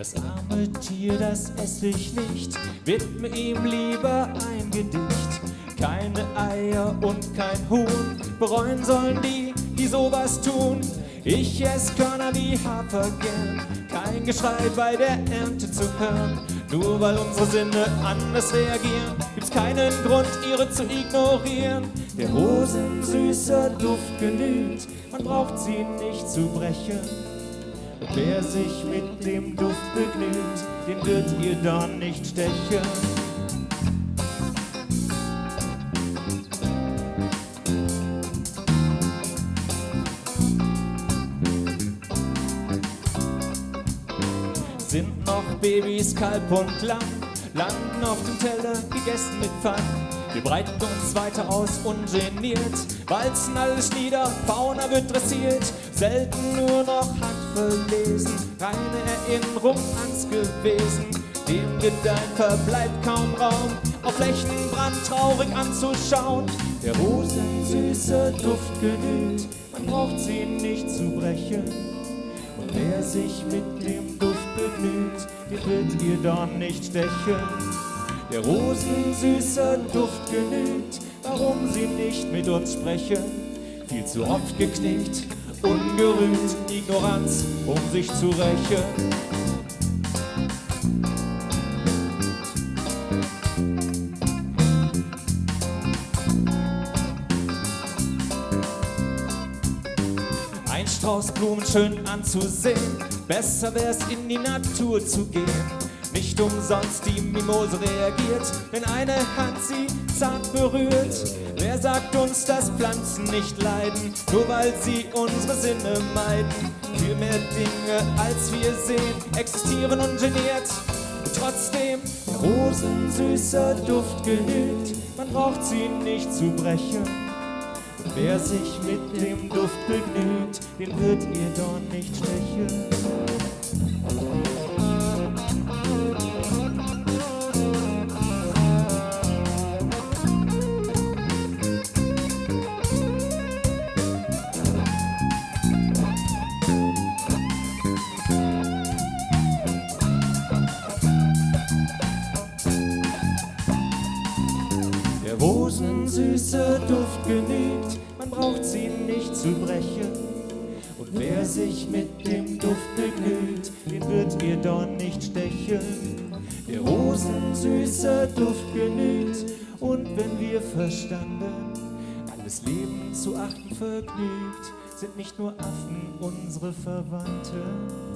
arme Tier, das ess ich nicht, widme ihm lieber ein Gedicht. Keine Eier und kein Huhn, bereuen sollen die, die sowas tun. Ich ess Körner wie Hafer gern, kein Geschrei bei der Ernte zu hören. Nur weil unsere Sinne anders reagieren, gibt's keinen Grund, ihre zu ignorieren. Der Rosen süßer Duft genügt, man braucht sie nicht zu brechen. Wer sich mit dem Duft begnügt, den wird ihr Dorn nicht stechen. Sind noch Babys, Kalb und Lamm, landen auf dem Teller, gegessen mit Pfann. Wir breiten uns weiter aus, ungeniert, walzen alles nieder, Fauna wird dressiert, selten nur noch handverlesen, reine Erinnerung ans Gewesen. Dem Gedeihen verbleibt kaum Raum, auf Flächenbrand traurig anzuschauen. Der rosensüße Duft genügt, man braucht sie nicht zu brechen. Und wer sich mit dem Duft begnügt, den wird ihr Dorn nicht stechen. Der rosensüße Duft genügt, warum sie nicht mit uns sprechen. Viel zu oft geknickt, ungerühmt, Ignoranz, um sich zu rächen. Ein Strauß Blumen schön anzusehen, besser wär's in die Natur zu gehen. Nicht umsonst die Mimose reagiert, wenn eine Hand sie zart berührt. Wer sagt uns, dass Pflanzen nicht leiden, nur weil sie unsere Sinne meiden? Viel mehr Dinge, als wir sehen, existieren ungeniert. Trotzdem, rosensüßer Duft genügt, man braucht sie nicht zu brechen. Wer sich mit dem Duft begnügt, den wird ihr Dorn nicht stechen. Der rosensüße Duft genügt, man braucht sie nicht zu brechen. Und wer sich mit dem Duft begnügt, den wird ihr Dorn nicht stechen. Der rosensüße Duft genügt, und wenn wir verstanden, alles Leben zu achten vergnügt, sind nicht nur Affen unsere Verwandten.